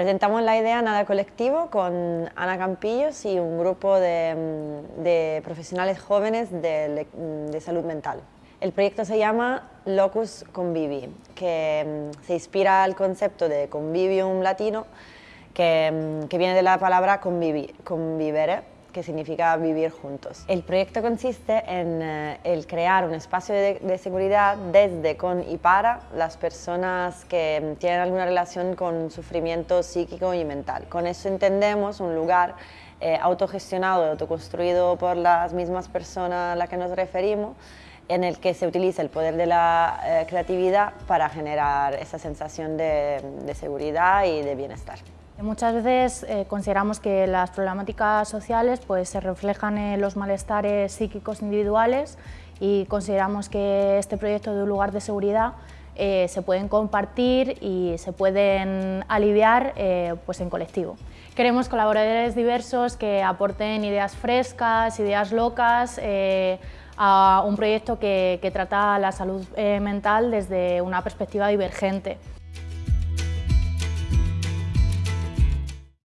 Presentamos la idea Nada Colectivo con Ana Campillos y un grupo de, mm, profesionales jóvenes de, salud mental. El proyecto se llama Locus Convivi, que mm, se inspira al concepto de convivium latino, que, mm, viene de la palabra convivere, que significa vivir juntos. El proyecto consiste en eh, el crear un espacio de, seguridad desde, con y para las personas que tienen alguna relación con sufrimiento psíquico y mental. Con eso entendemos un lugar eh, autogestionado autoconstruido por las mismas personas a las que nos referimos, en el que se utiliza el poder de la eh, creatividad para generar esa sensación de seguridad y de bienestar. Muchas veces eh, consideramos que las problemáticas sociales pues, se reflejan en los malestares psíquicos individuales y consideramos que este proyecto de un lugar de seguridad eh, se pueden compartir y se pueden aliviar eh, pues en colectivo. Queremos colaboradores diversos que aporten ideas frescas, ideas locas, a un proyecto que, que trata la salud mental desde una perspectiva divergente.